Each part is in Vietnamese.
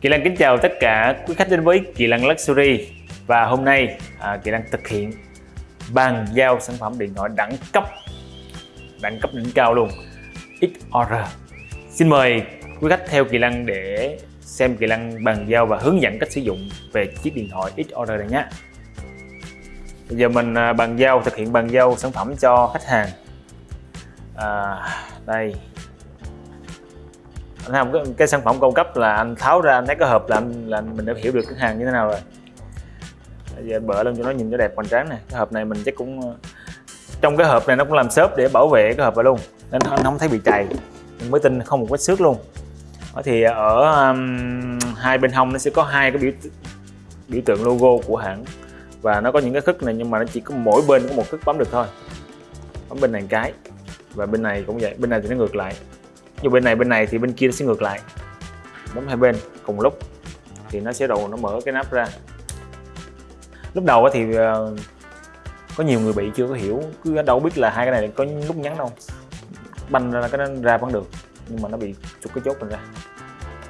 Kỳ Lăng kính chào tất cả quý khách đến với Kỳ Lăng Luxury. Và hôm nay à, Kỳ Lăng thực hiện bàn giao sản phẩm điện thoại đẳng cấp đẳng cấp đỉnh cao luôn XR Xin mời quý khách theo Kỳ Lăng để xem Kỳ Lăng bàn giao và hướng dẫn cách sử dụng về chiếc điện thoại XR này nhé. Bây giờ mình à, bàn giao thực hiện bàn giao sản phẩm cho khách hàng. À, đây anh thấy không cái, cái sản phẩm cung cấp là anh tháo ra anh thấy có hộp là anh là mình đã hiểu được cái hàng như thế nào rồi. Bây giờ bỡ lên cho nó nhìn cho đẹp hoành tráng này. Cái hộp này mình chắc cũng ờ, trong cái hộp này nó cũng làm xốp để bảo vệ cái hộp này luôn. Nên anh không thấy bị chày. Mình mới tin không một vết xước luôn. Đó thì ờ, ở um, hai bên hông nó sẽ có hai cái biểu biểu tượng logo của hãng. Và nó có những cái khức này nhưng mà nó chỉ có mỗi bên có một khức bấm được thôi. Bấm bên này cái và bên này cũng vậy. Bên này thì nó ngược lại như bên này bên này thì bên kia nó sẽ ngược lại. Bấm hai bên cùng lúc thì nó sẽ đầu nó mở cái nắp ra. Lúc đầu thì ờ, có nhiều người bị chưa có hiểu cứ đâu biết là hai cái này có lúc nhắn đâu. Banh ra cái nó ra vẫn được nhưng mà nó bị chụp cái chốt mình ra.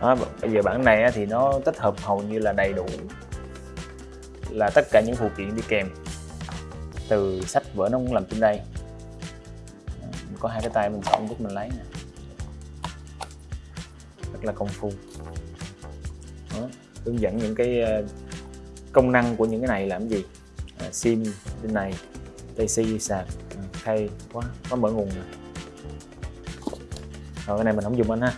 Đó, bây giờ bản này thì nó tích hợp hầu như là đầy đủ là tất cả những phụ kiện đi kèm. Từ sách vở nó cũng làm trên đây. Có hai cái tay mình chọn giúp mình lấy nè rất là công phu Đó. hướng dẫn những cái ờ, công năng của những cái này làm gì à, sim bên này TC sạc à, quá quá mở nguồn rồi. rồi cái này mình không dùng anh ha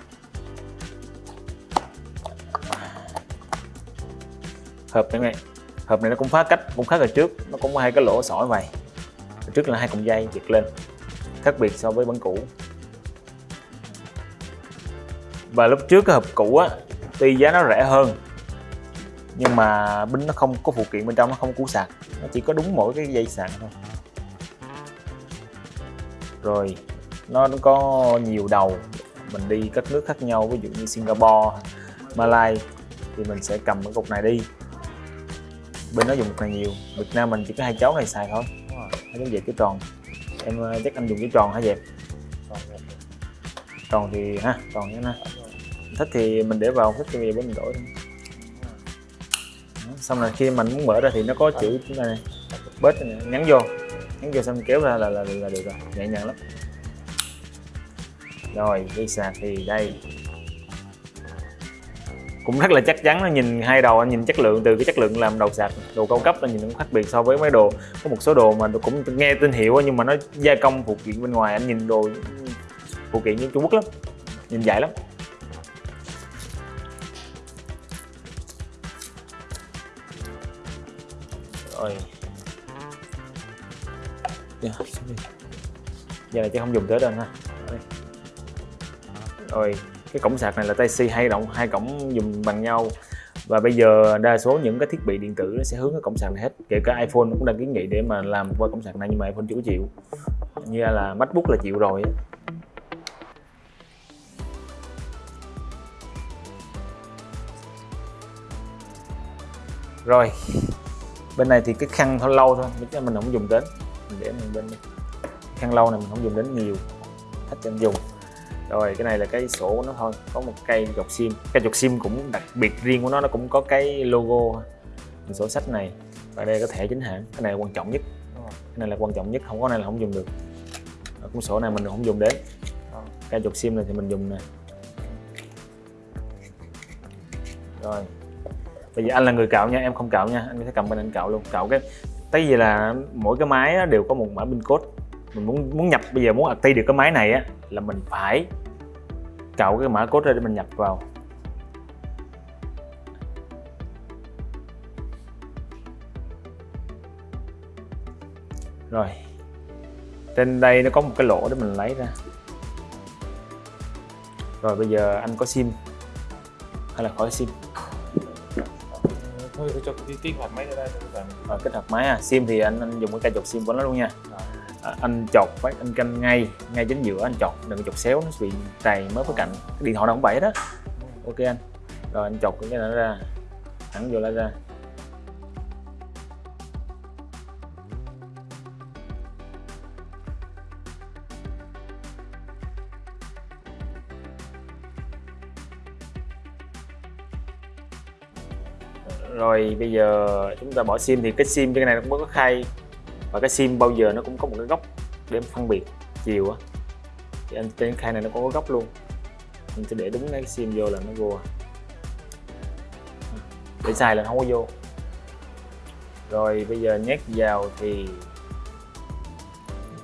hộp này, này hộp này nó cũng phá cách cũng khác ở trước nó cũng có hai cái lỗ sỏi vậy trước là hai cọng dây giật lên khác biệt so với bản cũ và lúc trước cái hộp cũ á tuy giá nó rẻ hơn nhưng mà pin nó không có phụ kiện bên trong nó không củ sạc. Nó chỉ có đúng mỗi cái dây sạc thôi. Rồi nó, có nhiều đầu. Mình đi các nước khác nhau ví dụ như Singapore Malai thì mình sẽ cầm cái cục này đi. Bên nó dùng cục này nhiều. Việt Nam mình chỉ có hai cháu này xài thôi. Hai cháu dẹp cái tròn. Em ờ, chắc anh dùng cái tròn hả dẹp? Tròn thì ha tròn như này thích thì mình để vào thích thì bây giờ mình đổi thôi xong là khi mình muốn mở ra thì nó có chữ này, này. Bớt này, nhắn vô. Nhắn vô xong kéo ra là là, là được rồi nhẹ nhàng lắm. Rồi dây sạc thì đây. Cũng rất là chắc chắn nó nhìn hai đầu anh nhìn chất lượng từ cái chất lượng làm đầu sạc đồ cao cấp là nhìn cũng khác biệt so với mấy đồ. Có một số đồ mà cũng nghe tên hiệu nhưng mà nó gia công phụ kiện bên ngoài anh nhìn đồ phụ kiện như Trung Quốc lắm nhìn dài lắm. Rồi. Yeah, giờ này chứ không dùng tới đâu ha. Rồi cái cổng sạc này là Type-C hai động hai cổng dùng bằng nhau. Và bây giờ đa số những cái thiết bị điện tử nó sẽ hướng cái cổng sạc này hết. Kể cả iPhone cũng đang kiến nghị để mà làm qua cổng sạc này nhưng mà iPhone chưa chịu. Như là MacBook là chịu rồi rồi, bên này thì cái khăn thôi, lâu thôi chứ mình không dùng đến. Mình để mình bên khăn lâu này mình không dùng đến nhiều, hết cho dùng. Rồi, cái này là cái sổ của nó thôi, có một cây dọc sim. Cây dọc sim cũng đặc biệt riêng của nó nó cũng có cái logo. Sổ sách này, và đây có thẻ chính hãng. Cái này quan trọng nhất. Cái này là quan trọng nhất, không có này là không dùng được. Cuốn sổ này mình không dùng đến. Cây dọc sim này thì mình dùng nè. Rồi bây giờ anh là người cạo nha, em không cạo nha, anh sẽ cầm bên anh cạo luôn. Cạo cái, tại vì là mỗi cái máy đều có một mã pin code. Mình muốn muốn nhập, bây giờ muốn active được cái máy này á là mình phải cạo cái mã code ra để mình nhập vào. Rồi, trên đây nó có một cái lỗ để mình lấy ra. Rồi bây giờ anh có sim, hay là khỏi sim? Thôi cho cái kích hoạt máy ra đây rồi kích hoạt máy à sim thì anh anh dùng cái cây chọc sim của nó luôn nha. À, anh chọc phải anh canh ngay ngay chính giữa anh chọc đừng chọc xéo nó bị trầy mới với cạnh. Cái điện thoại nào cũng vậy đó. Ok anh. Rồi anh chọc cái này nó ra thẳng vô lại ra rồi bây giờ chúng ta bỏ sim thì cái sim cái này nó cũng có khay và cái sim bao giờ nó cũng có một cái góc để phân biệt chiều á. Thì anh trên khay này nó cũng có góc luôn. Mình sẽ để đúng cái sim vô là nó vô. Để xài là không có vô. Rồi bây giờ nhét vào thì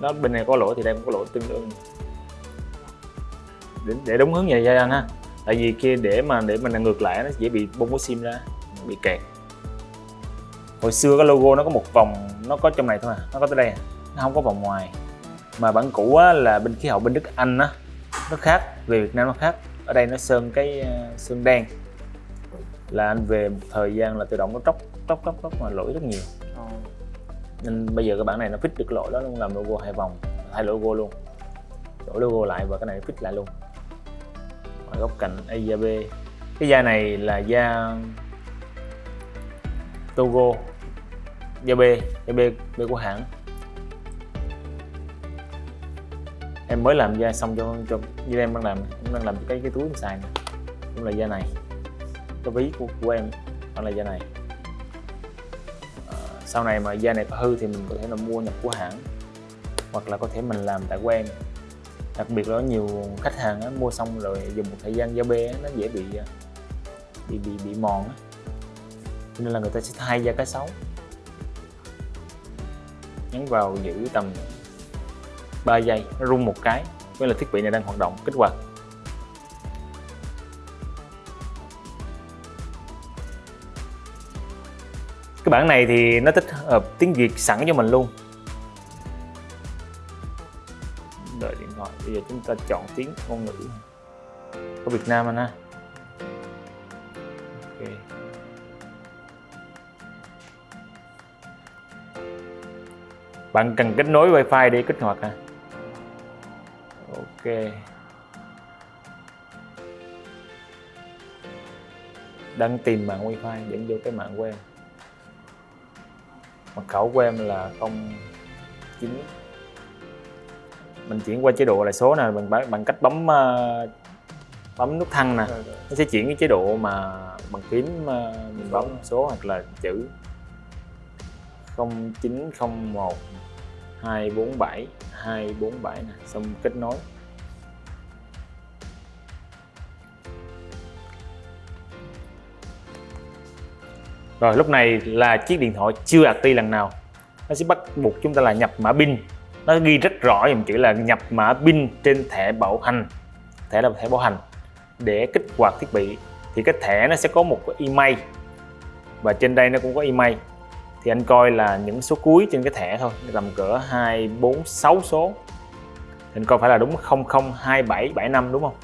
nó bên này có lỗ thì đây cũng có lỗ tương đương. Để, để đúng hướng vậy anh ha. Tại vì kia để mà để mình ngược lại nó dễ bị bung cái sim ra bị kẹt. Hồi xưa cái logo nó có một vòng nó có trong này thôi à nó có tới đây à. nó không có vòng ngoài. Mà bản cũ á, là bên khí hậu bên Đức Anh á nó khác về Việt Nam nó khác. Ở đây nó sơn cái ờ, sơn đen. Là anh về một thời gian là tự động nó tróc tróc tróc tróc mà lỗi rất nhiều. Nên bây giờ cái bản này nó fix được lỗi đó luôn làm logo hai vòng hai logo luôn. Đổi logo lại và cái này fix lại luôn. Ở góc cạnh A da B. Cái da này là da Togo da B da B, B của hãng. Em mới làm da xong cho cho như em đang làm em đang làm cái cái túi em xài này cũng là da này. Cái ví của, của em đó là da này. À, sau này mà da này có hư thì mình có thể là mua nhập của hãng hoặc là có thể mình làm tại quen đặc biệt là có nhiều khách hàng á, mua xong rồi dùng một thời gian da bê á, nó dễ bị à, bị bị bị mòn á cho nên là người ta sẽ thay ra cái xấu. Nhấn vào giữ tầm 3 giây nó rung một cái, với là thiết bị này đang hoạt động. Kích hoạt. Cái bản này thì nó tích hợp tiếng Việt sẵn cho mình luôn. Đợi điện thoại, bây giờ chúng ta chọn tiếng ngôn ngữ. Của Việt Nam anh ha. Bạn cần kết nối wifi để kích hoạt à ok. Đang tìm mạng wifi để vô cái mạng của em. Mật khẩu của em là 09 mình chuyển qua chế độ là số nè bằng bằng cách bấm ờ, bấm nút thăng nè. Nó sẽ chuyển cái chế độ mà bằng phím ờ, mình bấm số. hoặc là chữ 0901 247 247 nè, xong kết nối. Rồi, lúc này là chiếc điện thoại chưa active lần nào. Nó sẽ bắt buộc chúng ta là nhập mã pin. Nó ghi rất rõ dùm chữ là nhập mã pin trên thẻ bảo hành, thẻ là thẻ bảo hành. Để kích hoạt thiết bị thì cái thẻ nó sẽ có một cái email. Và trên đây nó cũng có email thì anh coi là những số cuối trên cái thẻ thôi tầm cỡ 2, 4, 6 số. Thì anh coi phải là đúng 002775 đúng không?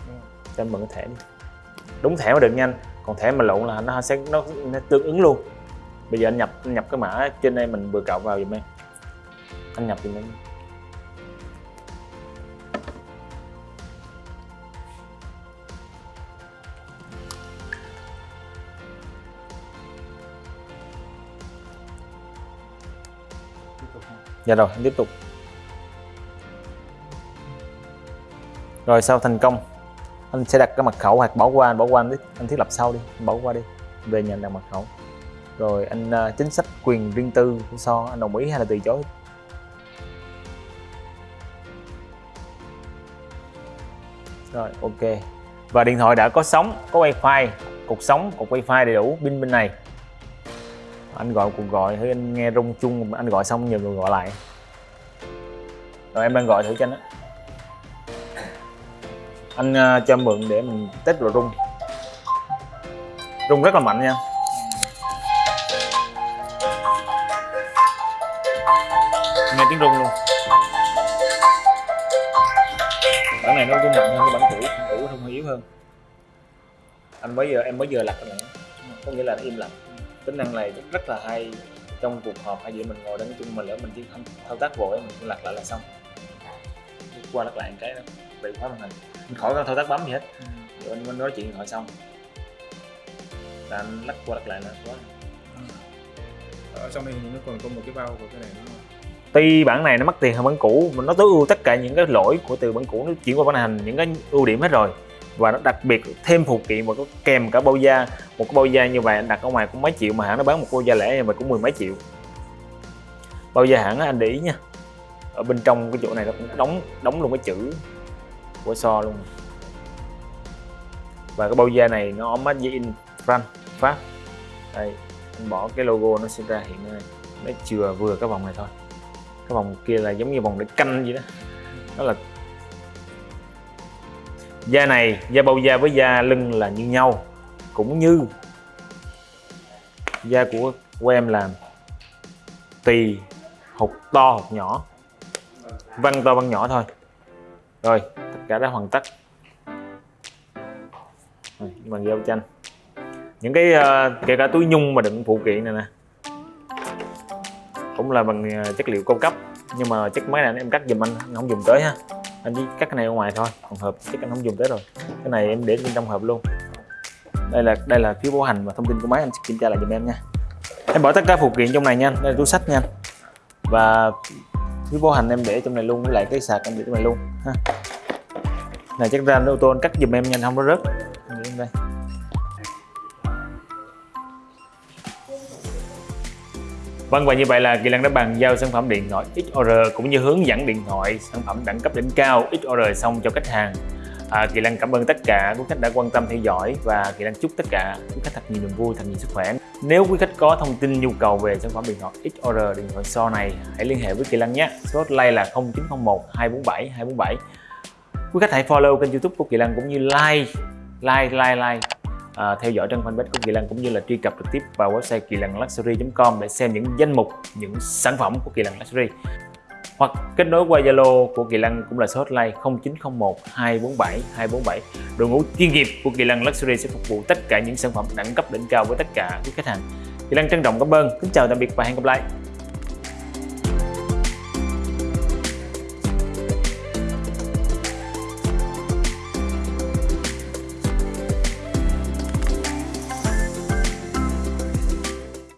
Cho anh mượn cái thẻ đi. Đúng thẻ mới được nhanh còn thẻ mà lộn là nó sẽ nó, nó tương ứng luôn. Bây giờ anh nhập anh nhập cái mã trên đây mình vừa cộng vào giùm em. Anh nhập giùm em dạ rồi anh tiếp tục. Rồi sau thành công anh sẽ đặt cái mật khẩu hoặc bỏ qua anh bỏ qua anh, đi. anh thiết lập sau đi anh bỏ qua đi. Về nhận đặt mật khẩu. Rồi anh uh, chính sách quyền riêng tư của so anh đồng ý hay là từ chối? Rồi ok. Và điện thoại đã có sóng có wifi. Cục sóng cục wifi đầy đủ pin bên này anh gọi cuộc gọi thử anh nghe rung chung anh gọi xong nhờ người gọi lại. Rồi em đang gọi thử cho anh á anh uh, cho mượn để mình test rồi rung. Rung rất là mạnh nha. Nghe tiếng rung luôn. Bản này nó rung mạnh hơn cái bản cũ bản cũ rung hơi yếu hơn. Anh mới giờ em mới giờ lặt cái này. Có nghĩa là nó im lặng tính năng này rất là hay. Trong cuộc họp hay gì mình ngồi đó nói chung mình lỡ mình chỉ không thao tác vội mình cứ lật lại là xong. Qua lật lại một cái đó bị khóa màn hình. Mình khỏi cần thao tác bấm gì hết. Rồi anh mới nói chuyện thoại xong. Là anh lắc qua lật lại là quá ở trong này nó còn có một cái bao của cái này nữa tuy bản này nó mắc tiền hơn bản cũ mà nó tối ưu tất cả những cái lỗi của từ bản cũ nó chuyển qua bản hành những cái ưu điểm hết rồi và nó đặc biệt thêm phụ kiện và có kèm cả bao da. Một cái bao da như vậy, anh đặt ở ngoài cũng mấy triệu mà hãng nó bán một bao da lẻ như vậy cũng mười mấy triệu. Bao da hãng anh để ý nha. Ở bên trong cái chỗ này nó cũng đóng đóng luôn cái chữ của so luôn. Và cái bao da này nó made in France, Pháp. Đây, anh bỏ cái logo nó sẽ ra hiện nay nó chừa vừa cái vòng này thôi. Cái vòng kia là giống như vòng để canh vậy đó. Đó là da này da bao da với da lưng là như nhau cũng như da của của em làm tùy hột to hột nhỏ văn to văn nhỏ thôi. Rồi tất cả đã hoàn tất. Rồi, bằng dao chanh những cái uh, kể cả túi nhung mà đựng phụ kiện này nè cũng là bằng ờ, chất liệu cao cấp nhưng mà chất máy này em cắt giùm anh không dùng tới ha anh chỉ cắt cái này ở ngoài thôi còn hộp chắc anh không dùng tới rồi. Cái này em để bên trong hộp luôn. Đây là đây là phiếu bảo hành và thông tin của máy, anh sẽ kiểm tra lại giùm em nha. Em bỏ tất cả phụ kiện trong này nha, đây là túi sách nha. Và phiếu bảo hành em để trong này luôn, với lại cái sạc em để trong này luôn, ha. Này, chắc ra ô tô anh cắt giùm em nhanh không có rớt. Em để đây. Vâng và như vậy là Kỳ lan đã bàn giao sản phẩm điện thoại XOR cũng như hướng dẫn điện thoại sản phẩm đẳng cấp đỉnh cao XOR xong cho khách hàng. À, Kỳ lan cảm ơn tất cả quý khách đã quan tâm theo dõi và Kỳ lan chúc tất cả quý khách thật nhiều niềm vui, thật nhiều sức khỏe. Nếu quý khách có thông tin nhu cầu về sản phẩm điện thoại XOR điện thoại so này hãy liên hệ với Kỳ lan nhé. Số hotline là 0901 247 247. Quý khách hãy follow kênh YouTube của Kỳ lan cũng như like like like like à, theo dõi trang fanpage của Kỳ Lân cũng như là truy cập trực tiếp vào website kỳ lân luxury.com để xem những danh mục những sản phẩm của Kỳ Lân Luxury. Hoặc kết nối qua Zalo của Kỳ Lân cũng là số hotline 0901 247 247 đội ngũ chuyên nghiệp của Kỳ Lân Luxury sẽ phục vụ tất cả những sản phẩm đẳng cấp đỉnh cao với tất cả quý khách hàng. Kỳ Lân trân trọng cảm ơn. Kính chào tạm biệt và hẹn gặp lại.